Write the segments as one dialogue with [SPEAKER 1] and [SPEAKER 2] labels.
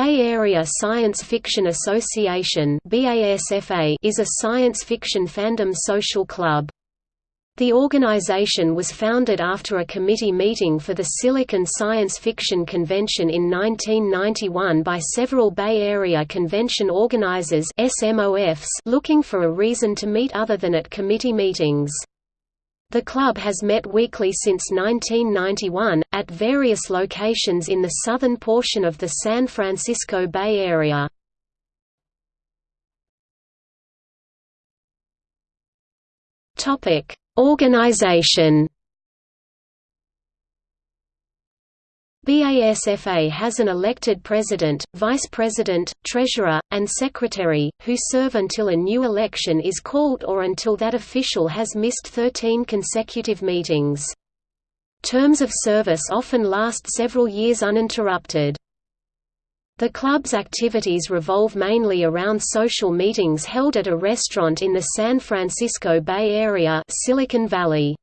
[SPEAKER 1] Bay Area Science Fiction Association is a science fiction fandom social club. The organization was founded after a committee meeting for the Silicon Science Fiction Convention in 1991 by several Bay Area convention organizers looking for a reason to meet other than at committee meetings. The club has met weekly since 1991, at various locations in the southern portion of the San Francisco Bay Area. Organization BASFA has an elected president, vice president, treasurer, and secretary, who serve until a new election is called or until that official has missed 13 consecutive meetings. Terms of service often last several years uninterrupted. The club's activities revolve mainly around social meetings held at a restaurant in the San Francisco Bay Area Silicon Valley.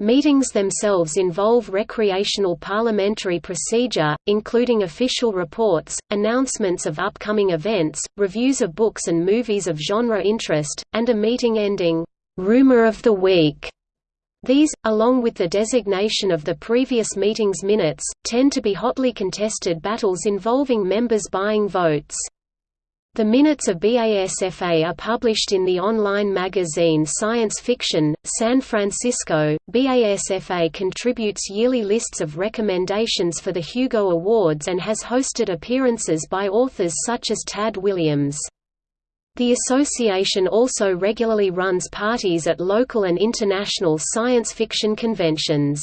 [SPEAKER 1] Meetings themselves involve recreational parliamentary procedure, including official reports, announcements of upcoming events, reviews of books and movies of genre interest, and a meeting ending, "'Rumor of the Week'". These, along with the designation of the previous meeting's minutes, tend to be hotly contested battles involving members buying votes. The minutes of BASFA are published in the online magazine Science Fiction, San Francisco. BASFA contributes yearly lists of recommendations for the Hugo Awards and has hosted appearances by authors such as Tad Williams. The association also regularly runs parties at local and international science fiction conventions.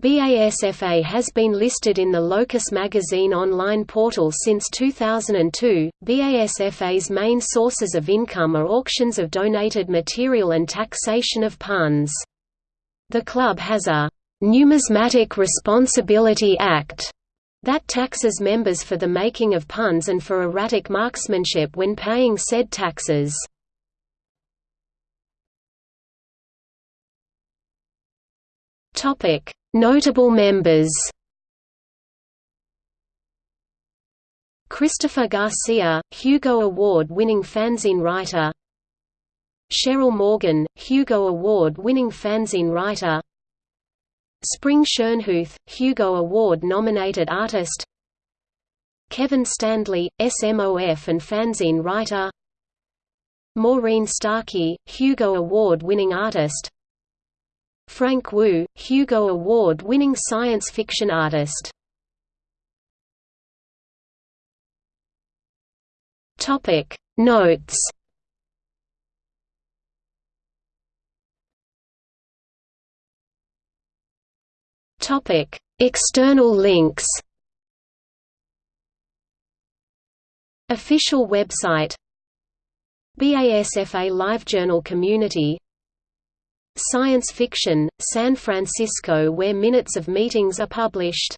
[SPEAKER 1] BASFA has been listed in the Locus magazine online portal since 2002. BASFA's main sources of income are auctions of donated material and taxation of puns. The club has a Numismatic Responsibility Act that taxes members for the making of puns and for erratic marksmanship when paying said taxes. Topic Notable members. Christopher Garcia, Hugo Award-winning fanzine writer. Cheryl Morgan, Hugo Award-winning fanzine writer. Spring Schoenhuth, Hugo Award-nominated artist. Kevin Standlee, SMOF and fanzine writer. Maureen Starkey, Hugo Award-winning artist Frank Wu, Hugo Award-winning science fiction artist. Topic Notes Topic External links Official website BASFA LiveJournal Community Science Fiction, San Francisco where minutes of meetings are published